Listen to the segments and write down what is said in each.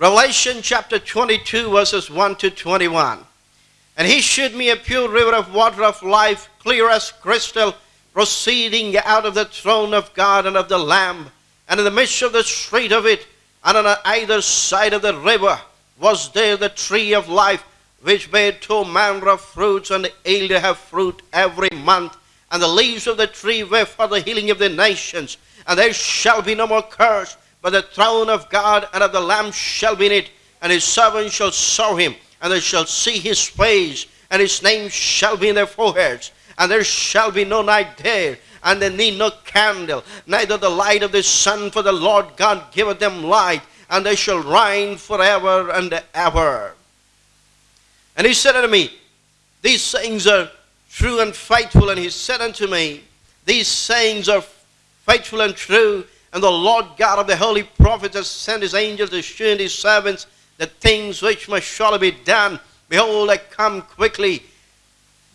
Revelation chapter 22, verses 1 to 21. And he showed me a pure river of water of life, clear as crystal, proceeding out of the throne of God and of the Lamb. And in the midst of the street of it, and on either side of the river, was there the tree of life, which bare two manner of fruits, and yielded her fruit every month. And the leaves of the tree were for the healing of the nations. And there shall be no more curse, but the throne of God and of the Lamb shall be in it, and his servants shall serve him, and they shall see his face, and his name shall be in their foreheads. And there shall be no night there, and they need no candle, neither the light of the sun, for the Lord God giveth them light, and they shall reign forever and ever. And he said unto me, These sayings are true and faithful. And he said unto me, These sayings are faithful and true. And the Lord God of the holy prophets has sent his angels to show his servants the things which must surely be done. Behold, I come quickly.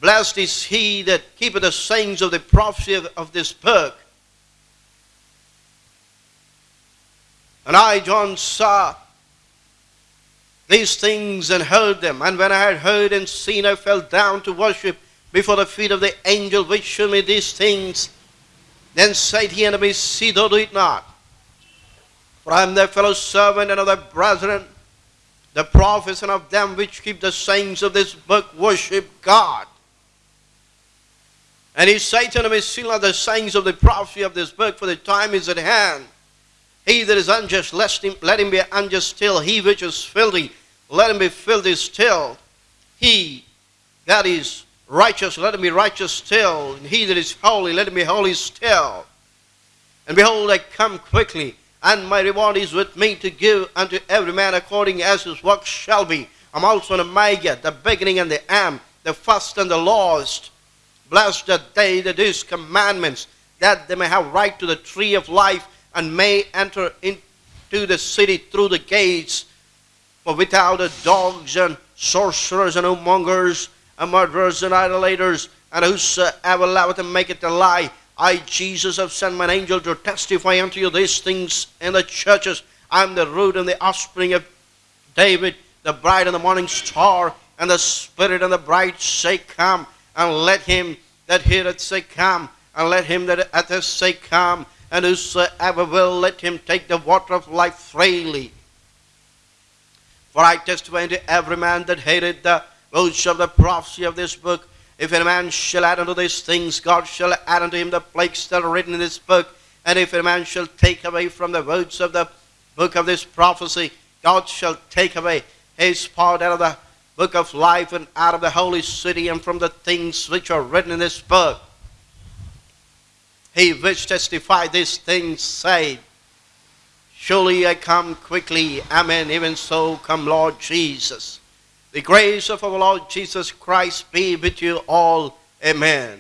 Blessed is he that keepeth the sayings of the prophecy of, of this book. And I, John, saw these things and heard them. And when I had heard and seen, I fell down to worship before the feet of the angel which showed me these things. Then said he unto me, See thou do it not. For I am thy fellow servant and of thy brethren, the prophets, and of them which keep the sayings of this book, worship God. And he said unto me, Seal not the sayings of the prophecy of this book, for the time is at hand. He that is unjust, let him, let him be unjust still. He which is filthy, let him be filthy still. He that is righteous, let him be righteous still. And he that is holy, let him be holy still. And behold, I come quickly, and my reward is with me to give unto every man according as his work shall be. I'm Alpha and Omega, the beginning and the end, the first and the last. Blessed are they that do his commandments, that they may have right to the tree of life, and may enter into the city through the gates. For without the dogs and sorcerers and whoremongers murderers and idolaters, and whosoever uh, loveth and maketh a lie, I, Jesus, have sent mine angel to testify unto you these things in the churches. I am the root and the offspring of David, the bride and the morning star, and the spirit and the bride say, Come, and let him that heareth say, Come, and let him that hath say, Come, and whosoever will, let him take the water of life freely. For I testify unto every man that hated the words of the prophecy of this book, if any man shall add unto these things, God shall add unto him the plagues that are written in this book. And if any man shall take away from the words of the book of this prophecy, God shall take away his part out of the book of life and out of the holy city and from the things which are written in this book. He which testified these things said, Surely I come quickly. Amen. Even so come Lord Jesus. The grace of our Lord Jesus Christ be with you all. Amen.